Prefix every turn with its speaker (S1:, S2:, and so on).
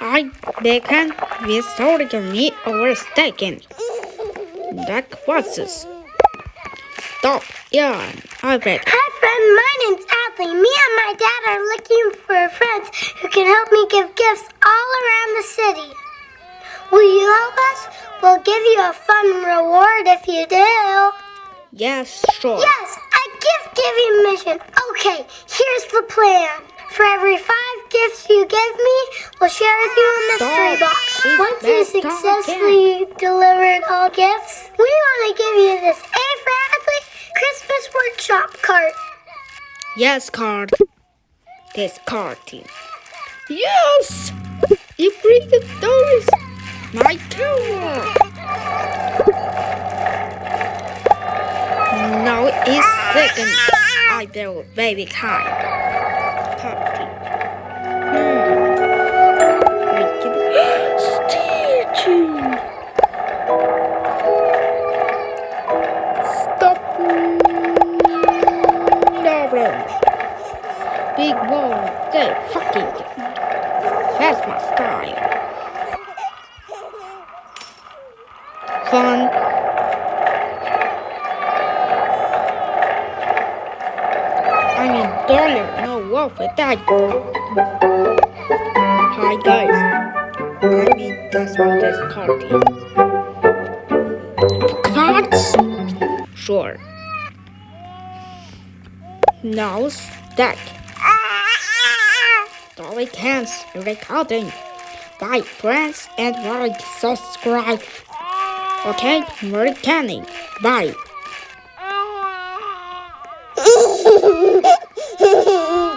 S1: I began with holding me over staking. That was this. Stop, yeah, I bet.
S2: Hi, friend. My name's Adley. Me and my dad are looking for friends who can help me give gifts all around the city. Will you help us? We'll give you a fun reward if you do.
S1: Yes, sure.
S2: Yes, a gift giving mission. Okay, here's the plan. For every five gifts you give me, we'll share with you a mystery box. Once you successfully delivered all gifts, we want to give you this A for Adley Christmas Workshop cart.
S1: Yes, card. This card team. Yes! You bring the doors. My tower. Now it's second. I will baby kind. Party. Big ball. They fucking. That's my style. Fun. I mean dollar, no wolf with that. Hi guys. I mean that's what this card. Cards? Sure. Now stack. Cans recording. Bye friends and like subscribe. Okay, we're. Bye.